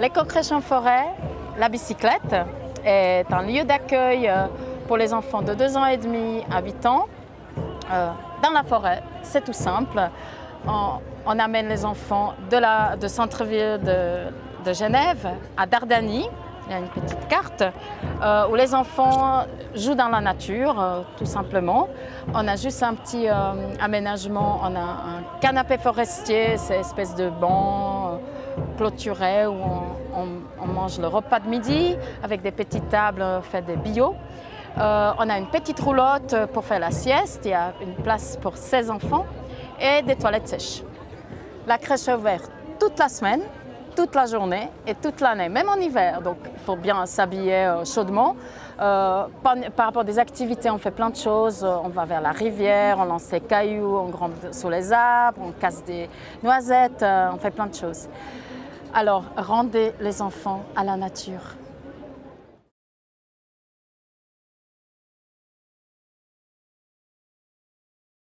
L'éco-crèche en forêt, la bicyclette, est un lieu d'accueil euh, pour les enfants de 2 ans et demi à 8 ans euh, dans la forêt. C'est tout simple. On, amène les enfants de, la, centre-ville de, Genève à Dardanie. Il y a une petite carte euh, où les enfants jouent dans la nature, tout simplement. On a juste un petit aménagement, on a un canapé forestier, c'est espèce de banc clôturé où on, mange le repas de midi avec des petites tables faites de bio. Euh, on a une petite roulotte pour faire la sieste, il y a une place pour 16 enfants et des toilettes sèches. La crèche est ouverte toute la semaine, toute la journée et toute l'année, même en hiver. Donc il faut bien s'habiller euh, chaudement. Euh, par, par, rapport des activités, on fait plein de choses. On va vers la rivière, on lance des cailloux, on grimpe sous les arbres, on casse des noisettes, on fait plein de choses. Alors rendez les enfants à la nature.